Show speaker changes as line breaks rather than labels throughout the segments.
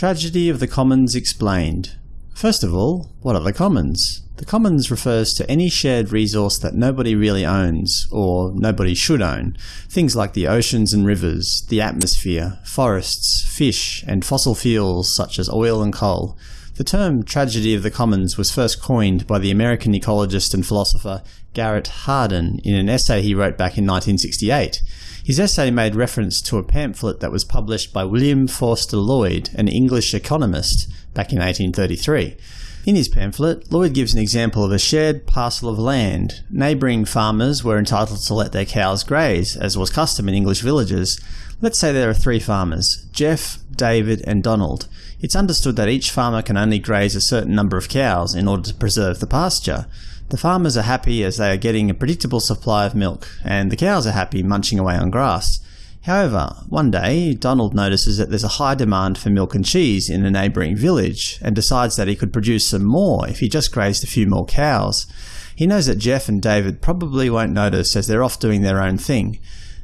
Tragedy of the Commons explained. First of all, what are the commons? The commons refers to any shared resource that nobody really owns, or nobody should own. Things like the oceans and rivers, the atmosphere, forests, fish, and fossil fuels such as oil and coal. The term tragedy of the commons was first coined by the American ecologist and philosopher Garrett Hardin in an essay he wrote back in 1968. His essay made reference to a pamphlet that was published by William Forster Lloyd, an English economist, back in 1833. In his pamphlet, Lloyd gives an example of a shared parcel of land. Neighbouring farmers were entitled to let their cows graze, as was custom in English villages. Let's say there are three farmers – Jeff, David and Donald. It's understood that each farmer can only graze a certain number of cows in order to preserve the pasture. The farmers are happy as they are getting a predictable supply of milk, and the cows are happy munching away on grass. However, one day, Donald notices that there's a high demand for milk and cheese in a neighbouring village, and decides that he could produce some more if he just grazed a few more cows. He knows that Jeff and David probably won't notice as they're off doing their own thing.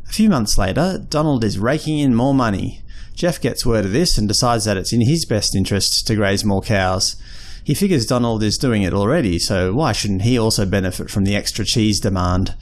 A few months later, Donald is raking in more money. Jeff gets word of this and decides that it's in his best interests to graze more cows. He figures Donald is doing it already, so why shouldn't he also benefit from the extra cheese demand?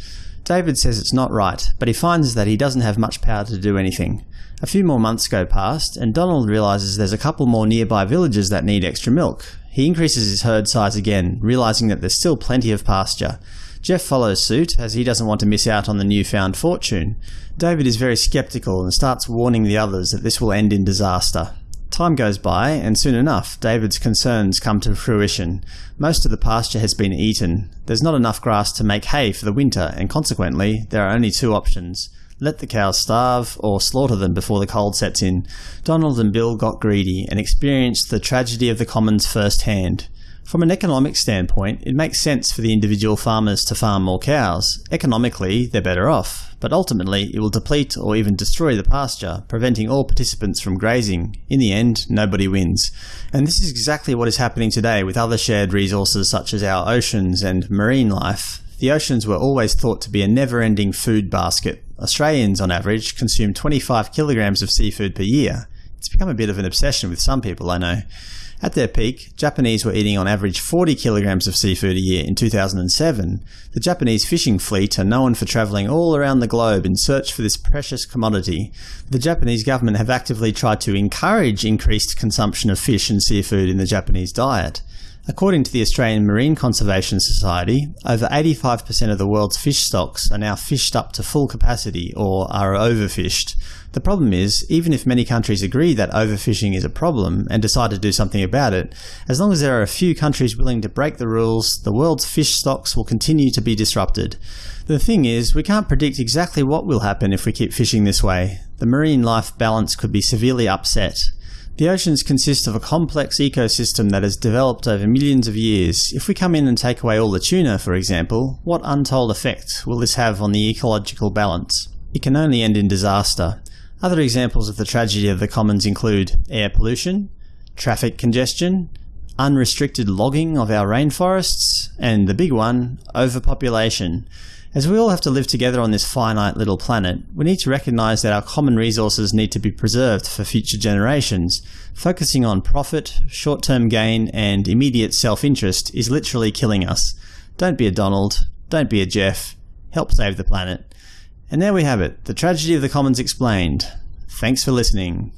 David says it's not right, but he finds that he doesn't have much power to do anything. A few more months go past, and Donald realises there's a couple more nearby villages that need extra milk. He increases his herd size again, realising that there's still plenty of pasture. Jeff follows suit, as he doesn't want to miss out on the newfound fortune. David is very sceptical and starts warning the others that this will end in disaster. Time goes by, and soon enough, David's concerns come to fruition. Most of the pasture has been eaten. There's not enough grass to make hay for the winter, and consequently, there are only two options. Let the cows starve, or slaughter them before the cold sets in. Donald and Bill got greedy, and experienced the tragedy of the commons firsthand. From an economic standpoint, it makes sense for the individual farmers to farm more cows. Economically, they're better off, but ultimately it will deplete or even destroy the pasture, preventing all participants from grazing. In the end, nobody wins. And this is exactly what is happening today with other shared resources such as our oceans and marine life. The oceans were always thought to be a never-ending food basket. Australians, on average, consume 25 kilograms of seafood per year. It's become a bit of an obsession with some people, I know. At their peak, Japanese were eating on average 40 kilograms of seafood a year in 2007. The Japanese fishing fleet are known for travelling all around the globe in search for this precious commodity. The Japanese government have actively tried to encourage increased consumption of fish and seafood in the Japanese diet. According to the Australian Marine Conservation Society, over 85% of the world's fish stocks are now fished up to full capacity or are overfished. The problem is, even if many countries agree that overfishing is a problem and decide to do something about it, as long as there are a few countries willing to break the rules, the world's fish stocks will continue to be disrupted. The thing is, we can't predict exactly what will happen if we keep fishing this way. The marine life balance could be severely upset. The oceans consist of a complex ecosystem that has developed over millions of years. If we come in and take away all the tuna, for example, what untold effect will this have on the ecological balance? It can only end in disaster. Other examples of the tragedy of the commons include air pollution, traffic congestion, unrestricted logging of our rainforests, and the big one, overpopulation. As we all have to live together on this finite little planet, we need to recognise that our common resources need to be preserved for future generations. Focusing on profit, short-term gain, and immediate self-interest is literally killing us. Don't be a Donald, don't be a Jeff, help save the planet. And there we have it, the tragedy of the commons explained. Thanks for listening.